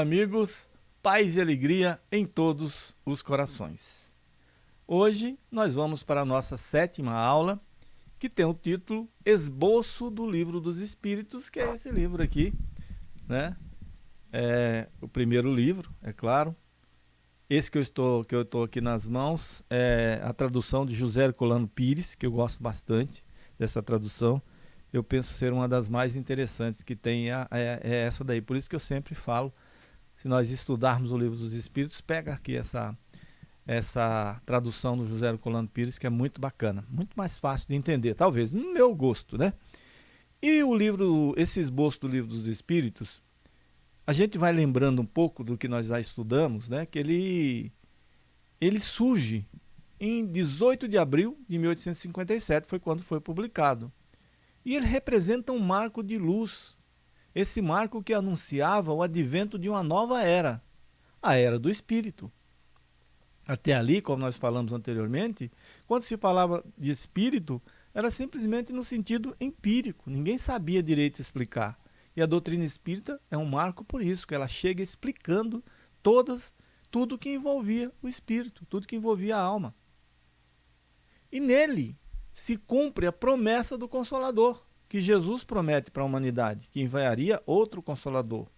Amigos, paz e alegria em todos os corações. Hoje nós vamos para a nossa sétima aula, que tem o título Esboço do Livro dos Espíritos, que é esse livro aqui, né? É o primeiro livro, é claro. Esse que eu estou, que eu estou aqui nas mãos é a tradução de José Herculano Pires, que eu gosto bastante dessa tradução. Eu penso ser uma das mais interessantes que tem é, é, é essa daí. Por isso que eu sempre falo se nós estudarmos o livro dos Espíritos, pega aqui essa, essa tradução do José Colando Pires, que é muito bacana, muito mais fácil de entender, talvez, no meu gosto, né? E o livro, esse esboço do livro dos Espíritos, a gente vai lembrando um pouco do que nós já estudamos, né? Que ele, ele surge em 18 de abril de 1857, foi quando foi publicado. E ele representa um marco de luz esse marco que anunciava o advento de uma nova era, a era do Espírito. Até ali, como nós falamos anteriormente, quando se falava de Espírito, era simplesmente no sentido empírico, ninguém sabia direito explicar. E a doutrina espírita é um marco por isso, que ela chega explicando todas, tudo que envolvia o espírito, tudo que envolvia a alma. E nele se cumpre a promessa do Consolador que Jesus promete para a humanidade, que enviaria outro Consolador.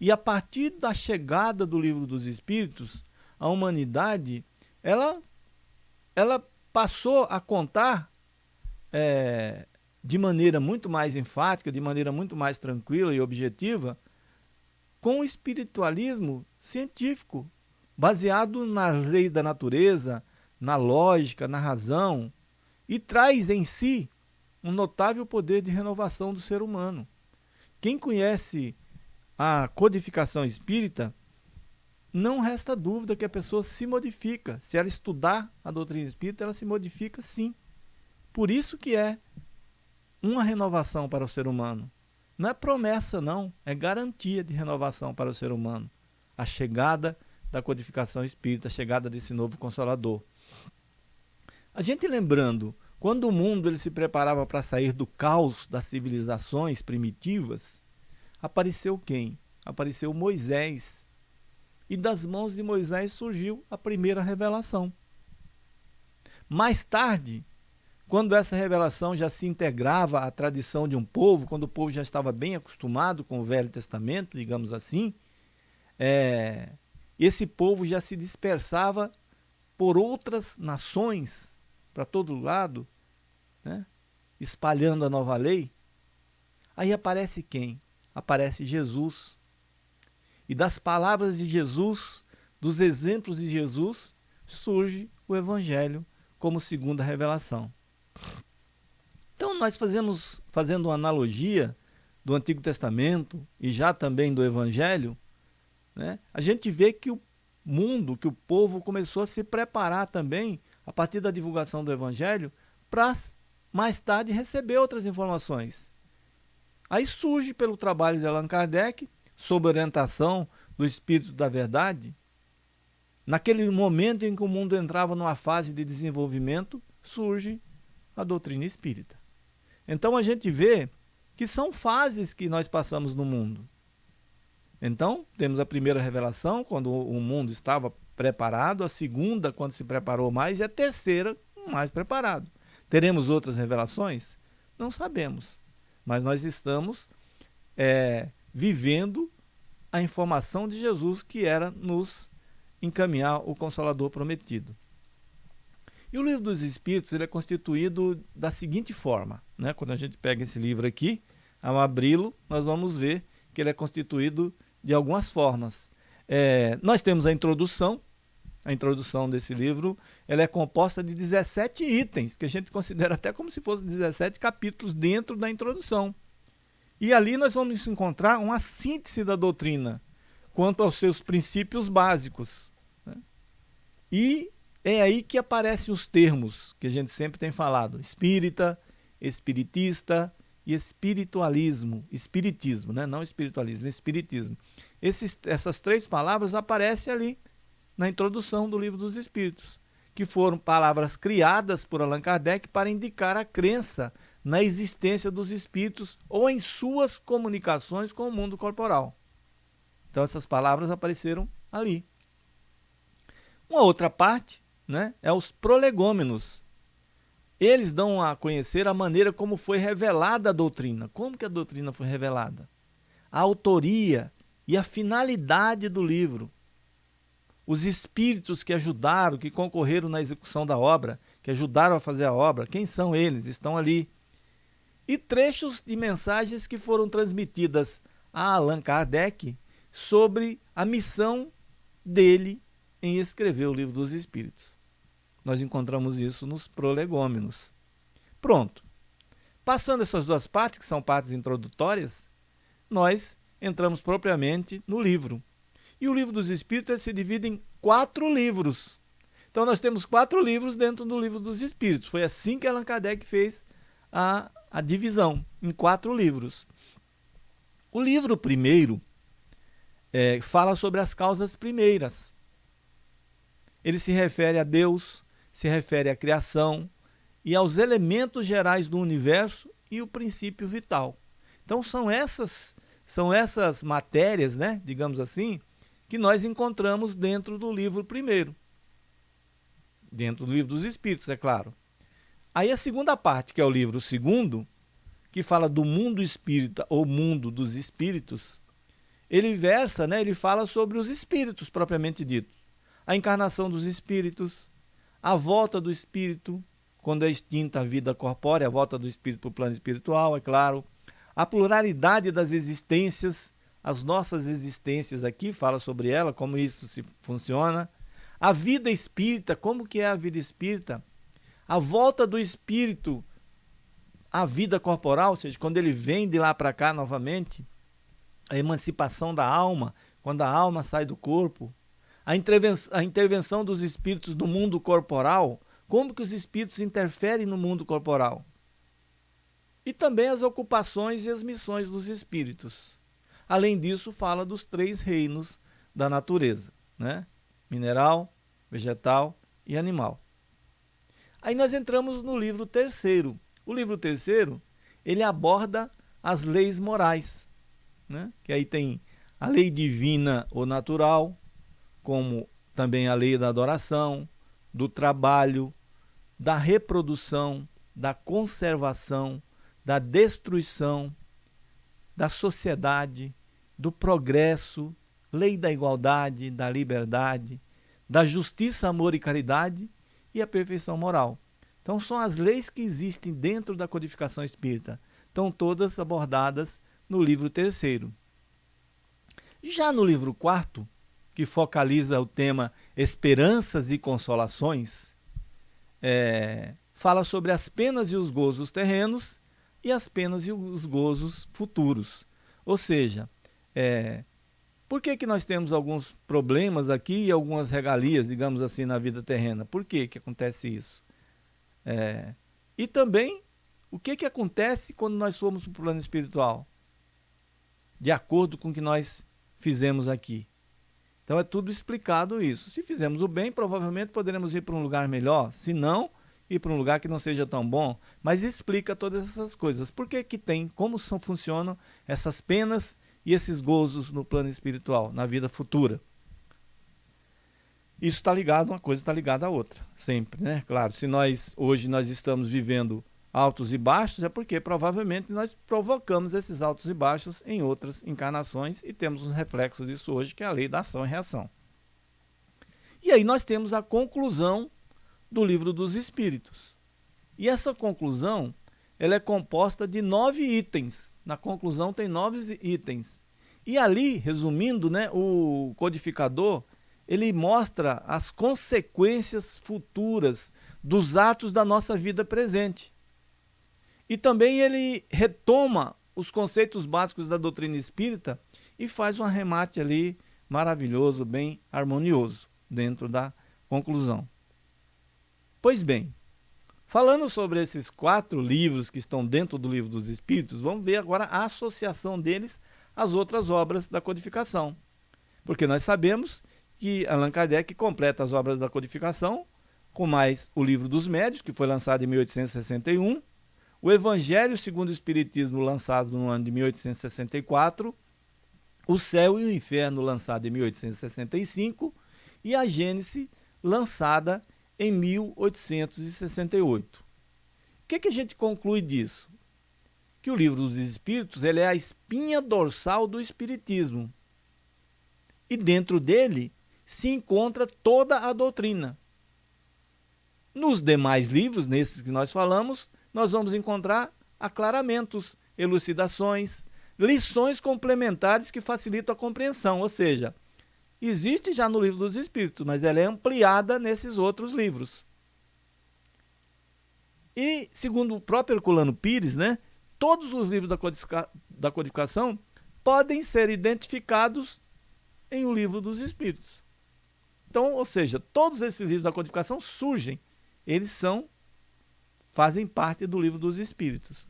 E a partir da chegada do livro dos Espíritos, a humanidade, ela, ela passou a contar é, de maneira muito mais enfática, de maneira muito mais tranquila e objetiva, com o espiritualismo científico, baseado nas leis da natureza, na lógica, na razão, e traz em si um notável poder de renovação do ser humano. Quem conhece a codificação espírita, não resta dúvida que a pessoa se modifica. Se ela estudar a doutrina espírita, ela se modifica sim. Por isso que é uma renovação para o ser humano. Não é promessa, não. É garantia de renovação para o ser humano. A chegada da codificação espírita, a chegada desse novo Consolador. A gente lembrando quando o mundo ele se preparava para sair do caos das civilizações primitivas, apareceu quem? Apareceu Moisés. E das mãos de Moisés surgiu a primeira revelação. Mais tarde, quando essa revelação já se integrava à tradição de um povo, quando o povo já estava bem acostumado com o Velho Testamento, digamos assim, é, esse povo já se dispersava por outras nações para todo lado, né? espalhando a nova lei, aí aparece quem? Aparece Jesus. E das palavras de Jesus, dos exemplos de Jesus, surge o Evangelho como segunda revelação. Então nós fazemos, fazendo uma analogia do Antigo Testamento e já também do Evangelho, né, a gente vê que o mundo, que o povo começou a se preparar também, a partir da divulgação do Evangelho, para mais tarde receber outras informações. Aí surge pelo trabalho de Allan Kardec, sob orientação do Espírito da Verdade, naquele momento em que o mundo entrava numa fase de desenvolvimento, surge a doutrina espírita. Então a gente vê que são fases que nós passamos no mundo. Então, temos a primeira revelação, quando o mundo estava preparado, a segunda, quando se preparou mais, e a terceira, mais preparado. Teremos outras revelações? Não sabemos. Mas nós estamos é, vivendo a informação de Jesus que era nos encaminhar o Consolador prometido. E o livro dos Espíritos ele é constituído da seguinte forma. Né? Quando a gente pega esse livro aqui, ao abri-lo, nós vamos ver que ele é constituído de algumas formas. É, nós temos a introdução, a introdução desse livro, ela é composta de 17 itens, que a gente considera até como se fossem 17 capítulos dentro da introdução. E ali nós vamos encontrar uma síntese da doutrina quanto aos seus princípios básicos. Né? E é aí que aparecem os termos que a gente sempre tem falado, espírita, espiritista e espiritualismo, espiritismo, né? não espiritualismo, espiritismo. Esses, essas três palavras aparecem ali na introdução do Livro dos Espíritos, que foram palavras criadas por Allan Kardec para indicar a crença na existência dos espíritos ou em suas comunicações com o mundo corporal. Então essas palavras apareceram ali. Uma outra parte né, é os prolegômenos. Eles dão a conhecer a maneira como foi revelada a doutrina. Como que a doutrina foi revelada? A autoria e a finalidade do livro. Os espíritos que ajudaram, que concorreram na execução da obra, que ajudaram a fazer a obra, quem são eles? Estão ali. E trechos de mensagens que foram transmitidas a Allan Kardec sobre a missão dele em escrever o livro dos Espíritos. Nós encontramos isso nos prolegômenos. Pronto. Passando essas duas partes, que são partes introdutórias, nós entramos propriamente no livro. E o livro dos Espíritos se divide em quatro livros. Então nós temos quatro livros dentro do livro dos Espíritos. Foi assim que Allan Kardec fez a, a divisão, em quatro livros. O livro primeiro é, fala sobre as causas primeiras. Ele se refere a Deus, se refere à criação e aos elementos gerais do universo e o princípio vital. Então são essas são essas matérias, né, digamos assim, que nós encontramos dentro do livro primeiro. Dentro do livro dos espíritos, é claro. Aí a segunda parte, que é o livro segundo, que fala do mundo espírita ou mundo dos espíritos, ele versa, né, ele fala sobre os espíritos propriamente ditos a encarnação dos espíritos, a volta do espírito, quando é extinta a vida corpórea, a volta do espírito para o plano espiritual, é claro, a pluralidade das existências, as nossas existências aqui, fala sobre ela, como isso se funciona, a vida espírita, como que é a vida espírita, a volta do espírito à vida corporal, ou seja, quando ele vem de lá para cá novamente, a emancipação da alma, quando a alma sai do corpo, a intervenção, a intervenção dos espíritos no mundo corporal, como que os espíritos interferem no mundo corporal. E também as ocupações e as missões dos espíritos. Além disso, fala dos três reinos da natureza, né? mineral, vegetal e animal. Aí nós entramos no livro terceiro. O livro terceiro, ele aborda as leis morais, né? que aí tem a lei divina ou natural, como também a lei da adoração, do trabalho, da reprodução, da conservação, da destruição, da sociedade, do progresso, lei da igualdade, da liberdade, da justiça, amor e caridade e a perfeição moral. Então são as leis que existem dentro da codificação espírita. Estão todas abordadas no livro terceiro. Já no livro quarto, que focaliza o tema Esperanças e Consolações, é, fala sobre as penas e os gozos terrenos e as penas e os gozos futuros. Ou seja, é, por que, que nós temos alguns problemas aqui e algumas regalias, digamos assim, na vida terrena? Por que, que acontece isso? É, e também, o que, que acontece quando nós formos para o plano espiritual? De acordo com o que nós fizemos aqui. Então é tudo explicado isso. Se fizermos o bem, provavelmente poderemos ir para um lugar melhor. Se não, ir para um lugar que não seja tão bom. Mas explica todas essas coisas. Por que que tem, como são, funcionam essas penas e esses gozos no plano espiritual, na vida futura. Isso está ligado, uma coisa está ligada à outra, sempre, né? Claro, se nós hoje nós estamos vivendo altos e baixos, é porque provavelmente nós provocamos esses altos e baixos em outras encarnações e temos um reflexo disso hoje, que é a lei da ação e reação. E aí nós temos a conclusão do livro dos Espíritos. E essa conclusão ela é composta de nove itens. Na conclusão tem nove itens. E ali, resumindo, né, o codificador ele mostra as consequências futuras dos atos da nossa vida presente. E também ele retoma os conceitos básicos da doutrina espírita e faz um arremate ali maravilhoso, bem harmonioso, dentro da conclusão. Pois bem, falando sobre esses quatro livros que estão dentro do livro dos Espíritos, vamos ver agora a associação deles às outras obras da codificação. Porque nós sabemos que Allan Kardec completa as obras da codificação com mais o livro dos médios, que foi lançado em 1861, o Evangelho segundo o Espiritismo, lançado no ano de 1864, O Céu e o Inferno, lançado em 1865, e a Gênesis, lançada em 1868. O que, que a gente conclui disso? Que o livro dos Espíritos ele é a espinha dorsal do Espiritismo. E dentro dele se encontra toda a doutrina. Nos demais livros, nesses que nós falamos, nós vamos encontrar aclaramentos, elucidações, lições complementares que facilitam a compreensão, ou seja, existe já no livro dos Espíritos, mas ela é ampliada nesses outros livros. E, segundo o próprio Herculano Pires, né, todos os livros da, codifica da codificação podem ser identificados em o livro dos Espíritos. Então, ou seja, todos esses livros da codificação surgem, eles são, fazem parte do livro dos Espíritos.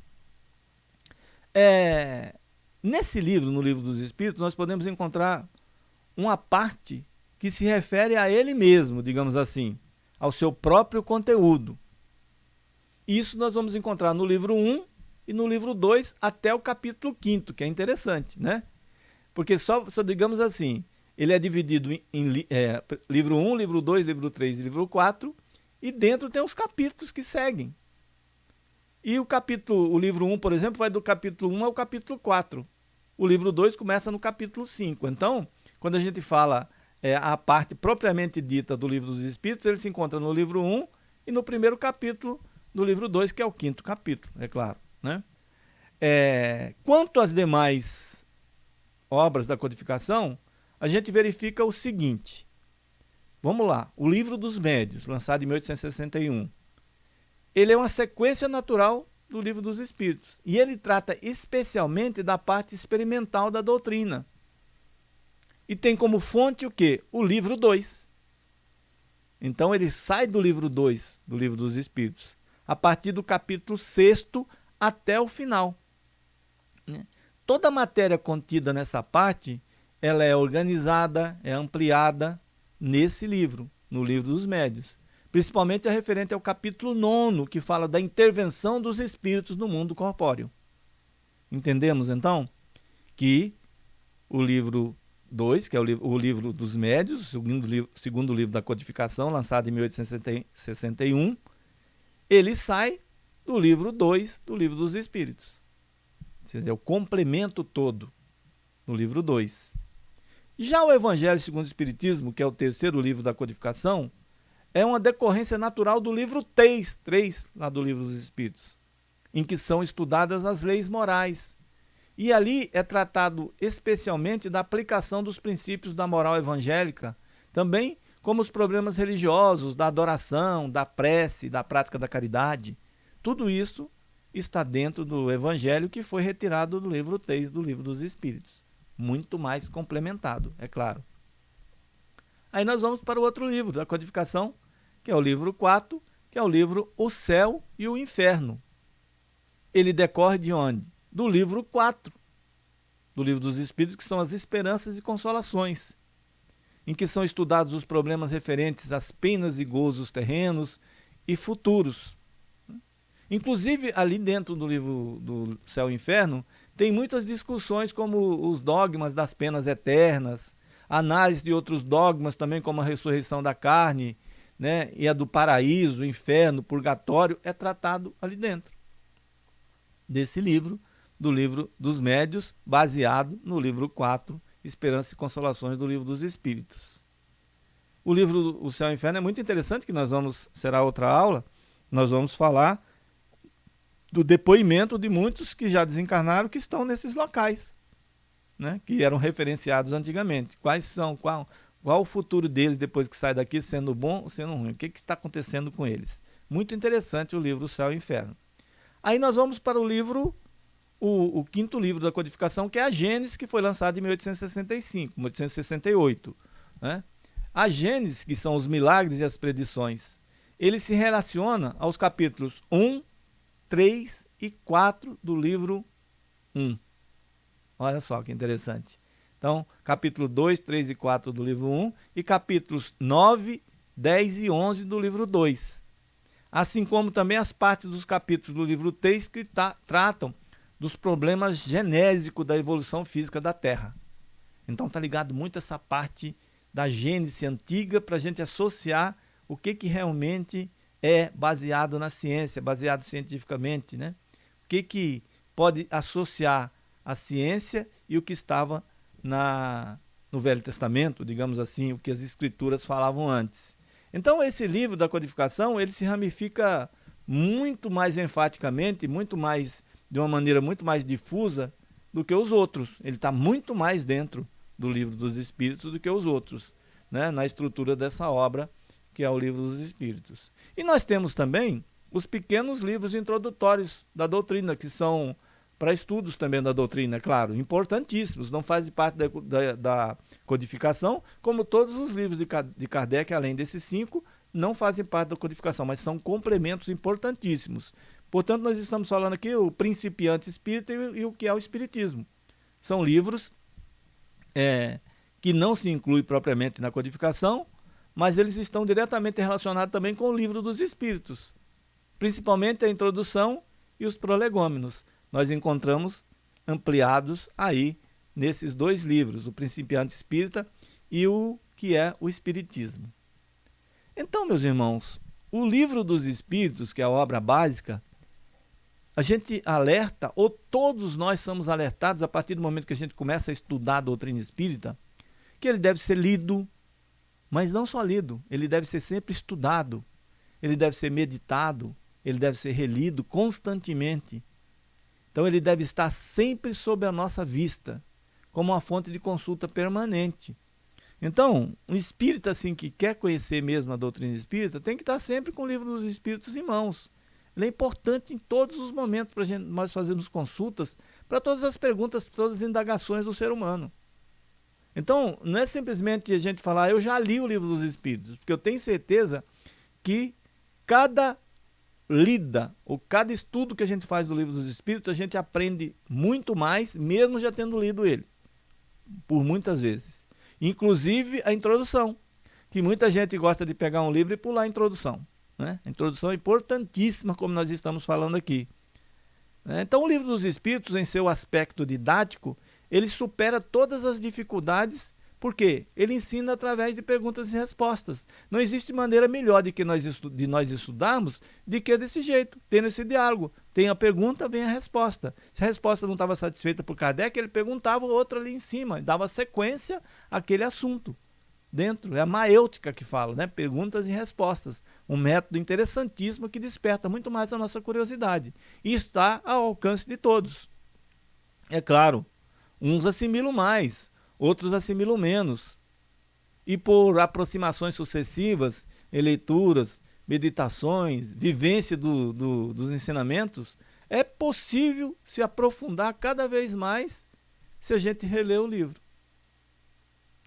É, nesse livro, no livro dos Espíritos, nós podemos encontrar uma parte que se refere a ele mesmo, digamos assim, ao seu próprio conteúdo. Isso nós vamos encontrar no livro 1 e no livro 2 até o capítulo 5, que é interessante, né? Porque só, só digamos assim, ele é dividido em, em é, livro 1, livro 2, livro 3 e livro 4, e dentro tem os capítulos que seguem. E o capítulo, o livro 1, por exemplo, vai do capítulo 1 ao capítulo 4. O livro 2 começa no capítulo 5. Então, quando a gente fala é, a parte propriamente dita do livro dos Espíritos, ele se encontra no livro 1 e no primeiro capítulo do livro 2, que é o quinto capítulo, é claro. Né? É, quanto às demais obras da codificação, a gente verifica o seguinte. Vamos lá, o Livro dos Médios, lançado em 1861. Ele é uma sequência natural do Livro dos Espíritos. E ele trata especialmente da parte experimental da doutrina. E tem como fonte o quê? O livro 2. Então ele sai do livro 2, do livro dos Espíritos, a partir do capítulo 6 até o final. Né? Toda a matéria contida nessa parte, ela é organizada, é ampliada nesse livro, no livro dos médios. Principalmente a referente ao capítulo 9, que fala da intervenção dos espíritos no mundo corpóreo. Entendemos então que o livro 2, que é o livro, o livro dos médios, segundo livro, segundo livro da codificação, lançado em 1861, ele sai do livro 2 do livro dos espíritos. É o complemento todo no livro 2. Já o Evangelho segundo o Espiritismo, que é o terceiro livro da codificação, é uma decorrência natural do livro 3, 3 lá do livro dos Espíritos, em que são estudadas as leis morais, e ali é tratado especialmente da aplicação dos princípios da moral evangélica, também como os problemas religiosos, da adoração, da prece, da prática da caridade. Tudo isso está dentro do Evangelho que foi retirado do livro 3 do Livro dos Espíritos. Muito mais complementado, é claro. Aí nós vamos para o outro livro da codificação, que é o livro 4, que é o livro O Céu e o Inferno. Ele decorre de onde? Do livro 4 do livro dos Espíritos, que são as esperanças e consolações, em que são estudados os problemas referentes às penas e gozos terrenos e futuros. Inclusive, ali dentro do livro do Céu e Inferno, tem muitas discussões como os dogmas das penas eternas, análise de outros dogmas também, como a ressurreição da carne, né, e a do paraíso, inferno, purgatório, é tratado ali dentro desse livro, do livro dos médios, baseado no livro 4, Esperança e Consolações do livro dos Espíritos. O livro O Céu e o Inferno é muito interessante, que nós vamos, será outra aula, nós vamos falar do depoimento de muitos que já desencarnaram que estão nesses locais, né, que eram referenciados antigamente. Quais são, qual, qual o futuro deles depois que sai daqui, sendo bom ou sendo ruim? O que, que está acontecendo com eles? Muito interessante o livro O Céu e o Inferno. Aí nós vamos para o livro o, o, quinto livro da codificação, que é a Gênesis, que foi lançado em 1865, 1868. Né? A Gênesis, que são os milagres e as predições, ele se relaciona aos capítulos 1, 3 e 4 do livro 1. Olha só que interessante. Então, capítulo 2, 3 e 4 do livro 1 e capítulos 9, 10 e 11 do livro 2. Assim como também as partes dos capítulos do livro 3 que tratam dos problemas genésicos da evolução física da Terra. Então está ligado muito essa parte da gênese antiga para a gente associar o que, que realmente é baseado na ciência, baseado cientificamente, né? O que, que pode associar a ciência e o que estava na, no Velho Testamento, digamos assim, o que as escrituras falavam antes. Então esse livro da codificação, ele se ramifica muito mais enfaticamente, muito mais de uma maneira muito mais difusa do que os outros. Ele está muito mais dentro do livro dos Espíritos do que os outros, né? na estrutura dessa obra que é o livro dos Espíritos. E nós temos também os pequenos livros introdutórios da doutrina, que são para estudos também da doutrina, claro, importantíssimos, não fazem parte da, da, da, codificação, como todos os livros de, de Kardec, além desses cinco, não fazem parte da codificação, mas são complementos importantíssimos. Portanto, nós estamos falando aqui o principiante espírita e, e o que é o espiritismo. São livros é, que não se incluem propriamente na codificação, mas eles estão diretamente relacionados também com o livro dos espíritos, principalmente a introdução e os prolegômenos. Nós encontramos ampliados aí nesses dois livros, o Principiante Espírita e o que é o Espiritismo. Então, meus irmãos, o livro dos Espíritos, que é a obra básica, a gente alerta, ou todos nós somos alertados a partir do momento que a gente começa a estudar a doutrina espírita, que ele deve ser lido, mas não só lido, ele deve ser sempre estudado, ele deve ser meditado, ele deve ser relido constantemente. Então ele deve estar sempre sob a nossa vista, como uma fonte de consulta permanente. Então, um espírita assim que quer conhecer mesmo a doutrina espírita, tem que estar sempre com o livro dos espíritos em mãos. Ele é importante em todos os momentos para nós fazermos consultas para todas as perguntas, todas as indagações do ser humano. Então, não é simplesmente a gente falar, eu já li o livro dos Espíritos, porque eu tenho certeza que cada lida, ou cada estudo que a gente faz do livro dos Espíritos, a gente aprende muito mais, mesmo já tendo lido ele, por muitas vezes. Inclusive a introdução, que muita gente gosta de pegar um livro e pular a introdução. Né? Introdução importantíssima, como nós estamos falando aqui. Então, o livro dos Espíritos, em seu aspecto didático, ele supera todas as dificuldades, porque ele ensina através de perguntas e respostas. Não existe maneira melhor de, que nós de nós estudarmos de que desse jeito, tendo esse diálogo. Tem a pergunta, vem a resposta. Se a resposta não estava satisfeita por Kardec, ele perguntava outra ali em cima, dava sequência àquele assunto. Dentro, é a maêutica que fala, né? perguntas e respostas. Um método interessantíssimo que desperta muito mais a nossa curiosidade. E está ao alcance de todos. É claro, Uns assimilam mais, outros assimilam menos. E por aproximações sucessivas, leituras, meditações, vivência do, do, dos ensinamentos, é possível se aprofundar cada vez mais se a gente reler o livro.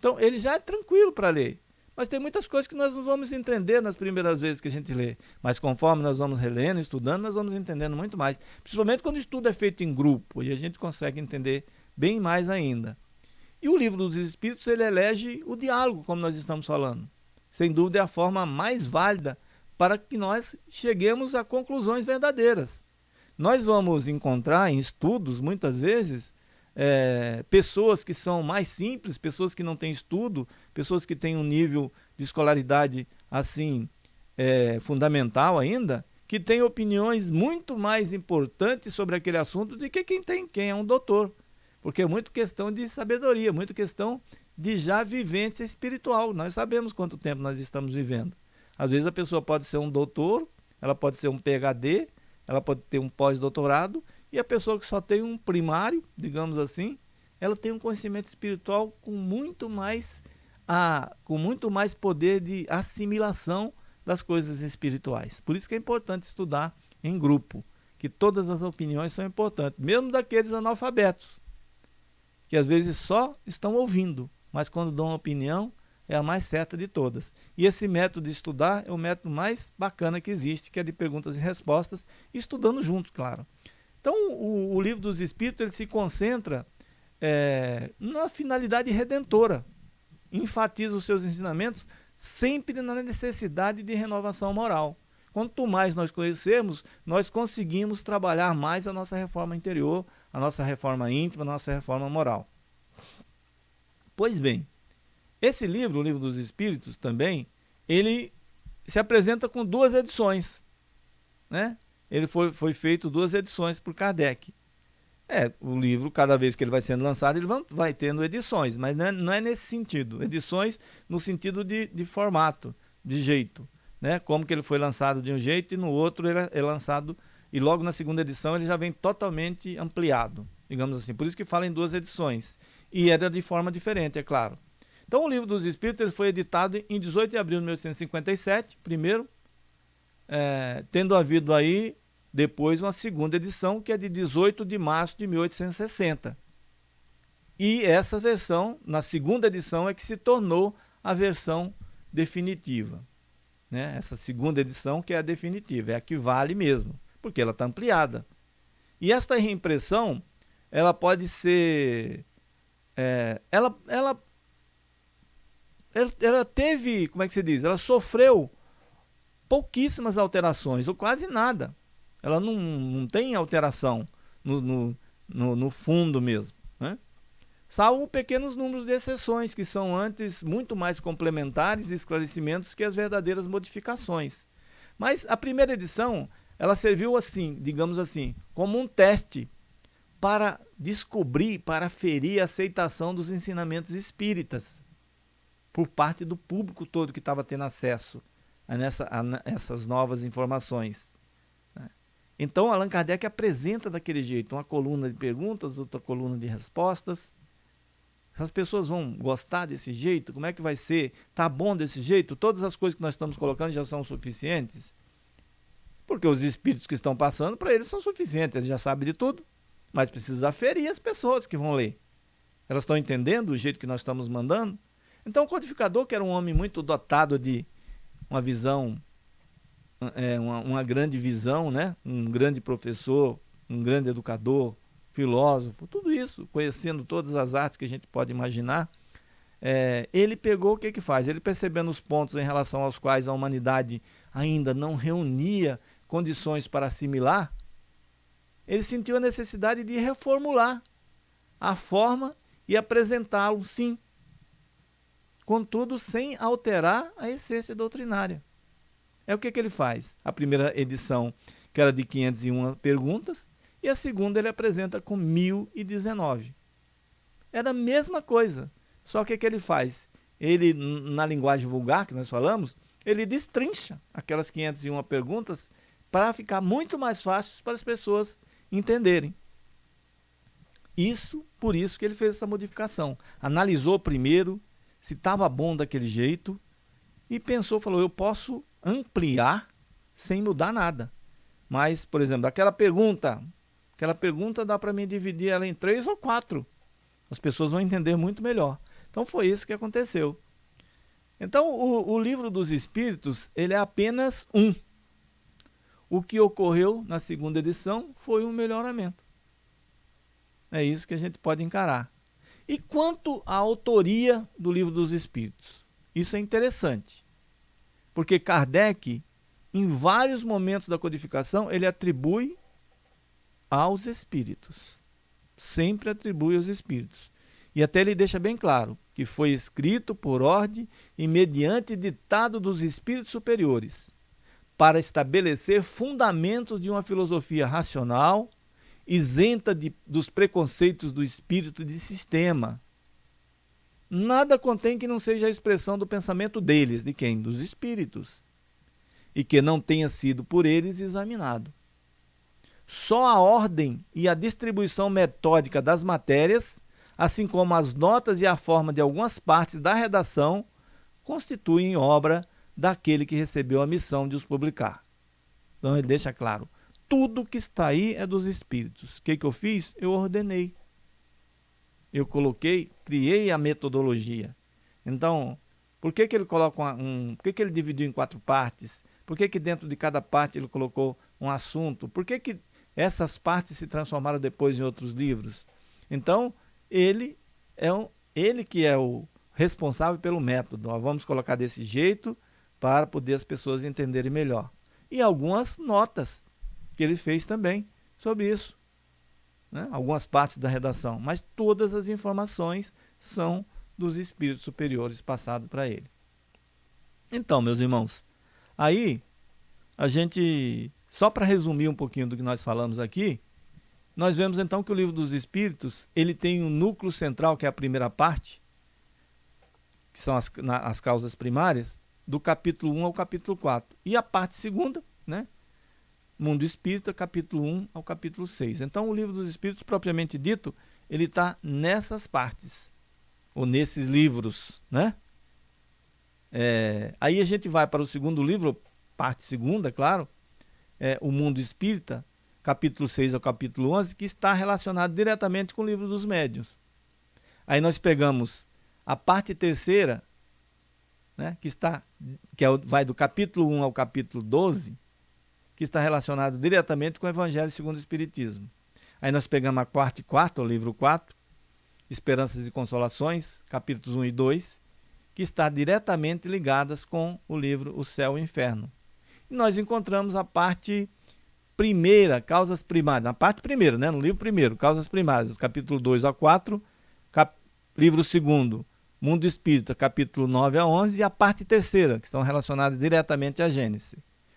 Então, ele já é tranquilo para ler. Mas tem muitas coisas que nós não vamos entender nas primeiras vezes que a gente lê. Mas conforme nós vamos relendo, estudando, nós vamos entendendo muito mais. Principalmente quando o estudo é feito em grupo e a gente consegue entender bem mais ainda. E o livro dos Espíritos ele elege o diálogo, como nós estamos falando. Sem dúvida é a forma mais válida para que nós cheguemos a conclusões verdadeiras. Nós vamos encontrar em estudos, muitas vezes, é, pessoas que são mais simples, pessoas que não têm estudo, pessoas que têm um nível de escolaridade assim é, fundamental ainda, que têm opiniões muito mais importantes sobre aquele assunto do que quem tem, quem é um doutor. Porque é muito questão de sabedoria, muito questão de já vivência espiritual. Nós sabemos quanto tempo nós estamos vivendo. Às vezes a pessoa pode ser um doutor, ela pode ser um PhD, ela pode ter um pós-doutorado, e a pessoa que só tem um primário, digamos assim, ela tem um conhecimento espiritual com muito mais, a, com muito mais poder de assimilação das coisas espirituais. Por isso que é importante estudar em grupo, que todas as opiniões são importantes, mesmo daqueles analfabetos que às vezes só estão ouvindo, mas quando dão uma opinião, é a mais certa de todas. E esse método de estudar é o método mais bacana que existe, que é de perguntas e respostas, estudando juntos, claro. Então, o, o livro dos Espíritos ele se concentra é, na finalidade redentora, enfatiza os seus ensinamentos sempre na necessidade de renovação moral. Quanto mais nós conhecermos, nós conseguimos trabalhar mais a nossa reforma interior, a nossa reforma íntima, a nossa reforma moral. Pois bem, esse livro, o Livro dos Espíritos, também, ele se apresenta com duas edições. Né? Ele foi, foi feito duas edições por Kardec. É, o livro, cada vez que ele vai sendo lançado, ele vai, vai tendo edições, mas não é, não é, nesse sentido. Edições no sentido de, de formato, de jeito. Né? Como que ele foi lançado de um jeito e no outro ele é, é lançado, e logo na segunda edição ele já vem totalmente ampliado, digamos assim. Por isso que fala em duas edições. E era de forma diferente, é claro. Então o livro dos Espíritos ele foi editado em 18 de abril de 1857, primeiro, é, tendo havido aí depois uma segunda edição, que é de 18 de março de 1860. E essa versão, na segunda edição, é que se tornou a versão definitiva. Né? Essa segunda edição que é a definitiva, é a que vale mesmo, porque ela está ampliada. E esta reimpressão, ela pode ser... É, ela, ela, ela, teve, como é que se diz? Ela sofreu pouquíssimas alterações, ou quase nada. Ela não, não tem alteração no, no, no, no fundo mesmo. Né? Salvo pequenos números de exceções, que são antes muito mais complementares e esclarecimentos que as verdadeiras modificações. Mas a primeira edição, ela serviu assim, digamos assim, como um teste para descobrir, para ferir a aceitação dos ensinamentos espíritas por parte do público todo que estava tendo acesso a, nessa, a essas novas informações. Então Allan Kardec apresenta daquele jeito, uma coluna de perguntas, outra coluna de respostas. As pessoas vão gostar desse jeito? Como é que vai ser? Tá bom desse jeito? Todas as coisas que nós estamos colocando já são suficientes? Porque os espíritos que estão passando, para eles são suficientes, eles já sabem de tudo. Mas precisa aferir as pessoas que vão ler. Elas estão entendendo o jeito que nós estamos mandando? Então o codificador, que era um homem muito dotado de uma visão é, uma, uma grande visão, né? um grande professor, um grande educador, filósofo, tudo isso, conhecendo todas as artes que a gente pode imaginar, é, ele pegou o que que faz? Ele percebendo os pontos em relação aos quais a humanidade ainda não reunia condições para assimilar, ele sentiu a necessidade de reformular a forma e apresentá-lo, sim, contudo sem alterar a essência doutrinária. É o que, que ele faz? A primeira edição, que era de 501 perguntas, e a segunda ele apresenta com 1019. Era a mesma coisa, só que o que ele faz? Ele, na linguagem vulgar que nós falamos, ele destrincha aquelas 501 perguntas para ficar muito mais fácil para as pessoas entenderem. Isso, por isso que ele fez essa modificação. Analisou primeiro se estava bom daquele jeito e pensou, falou, eu posso ampliar sem mudar nada. Mas, por exemplo, aquela pergunta, aquela pergunta dá para mim dividir ela em três ou quatro. As pessoas vão entender muito melhor. Então foi isso que aconteceu. Então o, o livro dos Espíritos, ele é apenas um. O que ocorreu na segunda edição foi um melhoramento. É isso que a gente pode encarar. E quanto à autoria do livro dos Espíritos? Isso é interessante. Porque Kardec, em vários momentos da codificação, ele atribui aos espíritos. Sempre atribui aos espíritos. E até ele deixa bem claro que foi escrito por ordem e mediante ditado dos espíritos superiores, para estabelecer fundamentos de uma filosofia racional, isenta de, dos preconceitos do espírito de sistema, nada contém que não seja a expressão do pensamento deles, de quem? Dos espíritos, e que não tenha sido por eles examinado. Só a ordem e a distribuição metódica das matérias, assim como as notas e a forma de algumas partes da redação, constituem obra daquele que recebeu a missão de os publicar. Então ele deixa claro, tudo que está aí é dos espíritos. O que, que eu fiz? Eu ordenei eu coloquei, criei a metodologia. Então, por que, que ele coloca um, por que, que ele dividiu em quatro partes? Por que, que dentro de cada parte ele colocou um assunto? Por que, que essas partes se transformaram depois em outros livros? Então, ele é um, ele que é o responsável pelo método. Vamos colocar desse jeito para poder as pessoas entenderem melhor. E algumas notas que ele fez também sobre isso né? algumas partes da redação, mas todas as informações são dos espíritos superiores passado para ele. Então, meus irmãos, aí a gente, só para resumir um pouquinho do que nós falamos aqui, nós vemos então que o livro dos Espíritos, ele tem um núcleo central, que é a primeira parte, que são as, na, as causas primárias, do capítulo 1 ao capítulo 4. E a parte segunda, né? Mundo Espírita, capítulo 1 ao capítulo 6. Então, o livro dos Espíritos, propriamente dito, ele está nessas partes, ou nesses livros, né? É, aí a gente vai para o segundo livro, parte segunda, claro, é, o Mundo Espírita, capítulo 6 ao capítulo 11, que está relacionado diretamente com o livro dos médiuns. Aí nós pegamos a parte terceira, né, que, está, que é, vai do capítulo 1 ao capítulo 12, que está relacionado diretamente com o Evangelho segundo o Espiritismo. Aí nós pegamos a quarta e quarta, o livro 4, Esperanças e Consolações, capítulos 1 e 2, que está diretamente ligadas com o livro O Céu e o Inferno. E nós encontramos a parte primeira, causas primárias, na parte primeira, né, no livro primeiro, causas primárias, capítulo 2 a 4, cap, livro segundo, Mundo Espírita, capítulo 9 a 11, e a parte terceira, que estão relacionadas diretamente à Gênesis.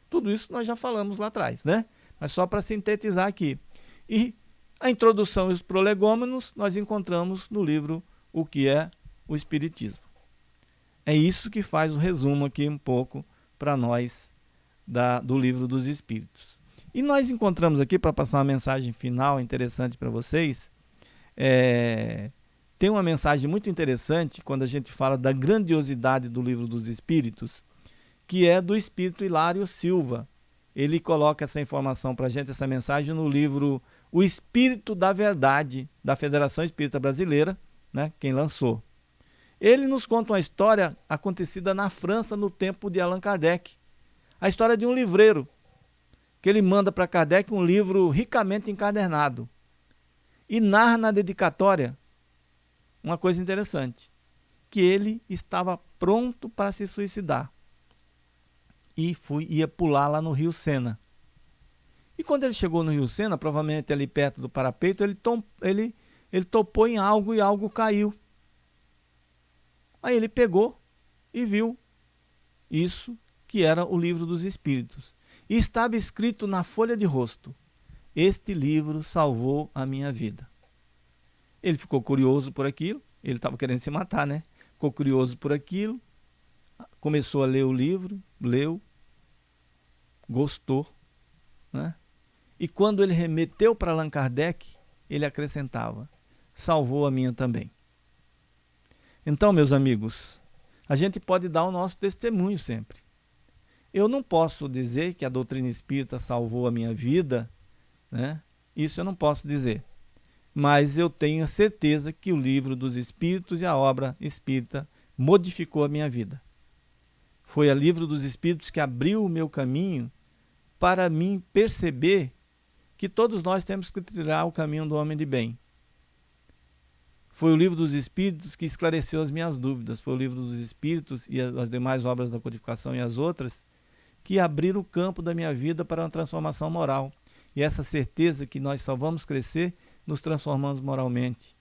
Tudo isso nós já falamos lá atrás, né? Mas só para sintetizar aqui. E a introdução e os prolegômenos nós encontramos no livro O que é o Espiritismo. É isso que faz o resumo aqui um pouco para nós da, do livro dos Espíritos. E nós encontramos aqui, para passar uma mensagem final interessante para vocês, é, tem uma mensagem muito interessante quando a gente fala da grandiosidade do livro dos Espíritos, que é do Espírito Hilário Silva. Ele coloca essa informação para a gente, essa mensagem, no livro O Espírito da Verdade, da Federação Espírita Brasileira, né, quem lançou. Ele nos conta uma história acontecida na França no tempo de Allan Kardec. A história de um livreiro que ele manda para Kardec um livro ricamente encadernado e narra na dedicatória uma coisa interessante, que ele estava pronto para se suicidar e fui, ia pular lá no Rio Sena. E quando ele chegou no Rio Sena, provavelmente ali perto do parapeito, ele, tom, ele, ele topou em algo e algo caiu. Aí ele pegou e viu isso que era o livro dos Espíritos. E estava escrito na folha de rosto: Este livro salvou a minha vida. Ele ficou curioso por aquilo, ele estava querendo se matar, né? Ficou curioso por aquilo, começou a ler o livro, leu, gostou, né? E quando ele remeteu para Allan Kardec, ele acrescentava: salvou a minha também. Então, meus amigos, a gente pode dar o nosso testemunho sempre. Eu não posso dizer que a doutrina espírita salvou a minha vida, né? Isso eu não posso dizer. Mas eu tenho a certeza que o livro dos espíritos e a obra espírita modificou a minha vida. Foi a livro dos espíritos que abriu o meu caminho para mim perceber que todos nós temos que trilhar o caminho do homem de bem. Foi o livro dos Espíritos que esclareceu as minhas dúvidas. Foi o livro dos Espíritos e as demais obras da codificação e as outras que abriram o campo da minha vida para uma transformação moral. E essa certeza que nós só vamos crescer nos transformando moralmente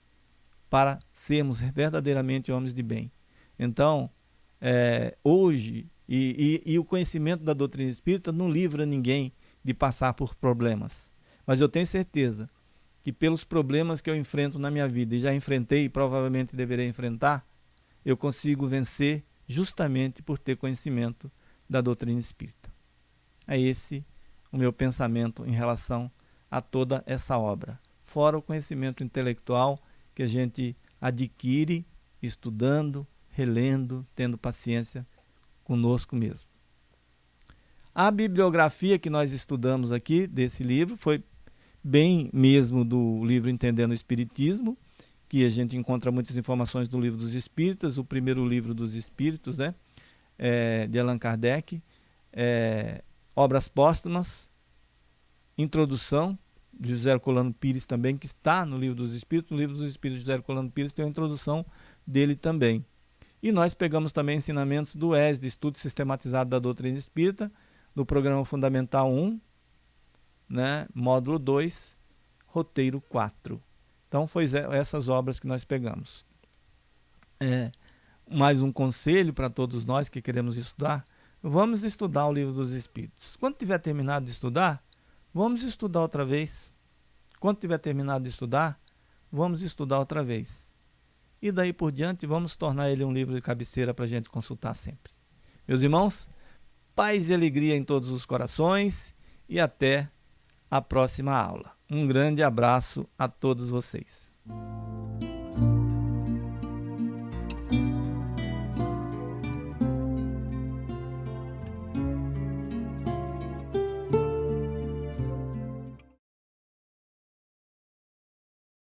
para sermos verdadeiramente homens de bem. Então, é, hoje, e, e, e o conhecimento da doutrina espírita não livra ninguém de passar por problemas. Mas eu tenho certeza que pelos problemas que eu enfrento na minha vida, e já enfrentei e provavelmente deverei enfrentar, eu consigo vencer justamente por ter conhecimento da doutrina espírita. É esse o meu pensamento em relação a toda essa obra. Fora o conhecimento intelectual que a gente adquire estudando, relendo, tendo paciência conosco mesmo. A bibliografia que nós estudamos aqui desse livro foi bem mesmo do livro Entendendo o Espiritismo, que a gente encontra muitas informações do livro dos Espíritas, o primeiro livro dos Espíritos, né? é, de Allan Kardec, é, Obras Póstumas, Introdução, de José Herculano Pires também, que está no Livro dos Espíritos. No Livro dos Espíritos de José Herculano Pires tem a introdução dele também. E nós pegamos também ensinamentos do ESD, Estudo Sistematizado da Doutrina Espírita, do Programa Fundamental 1, né, módulo 2, roteiro 4. Então, foi essas obras que nós pegamos. é, mais um conselho para todos nós que queremos estudar. Vamos estudar o livro dos Espíritos. Quando tiver terminado de estudar, vamos estudar outra vez. Quando tiver terminado de estudar, vamos estudar outra vez. E daí por diante, vamos tornar ele um livro de cabeceira para a gente consultar sempre. Meus irmãos, paz e alegria em todos os corações e até a próxima aula. Um grande abraço a todos vocês.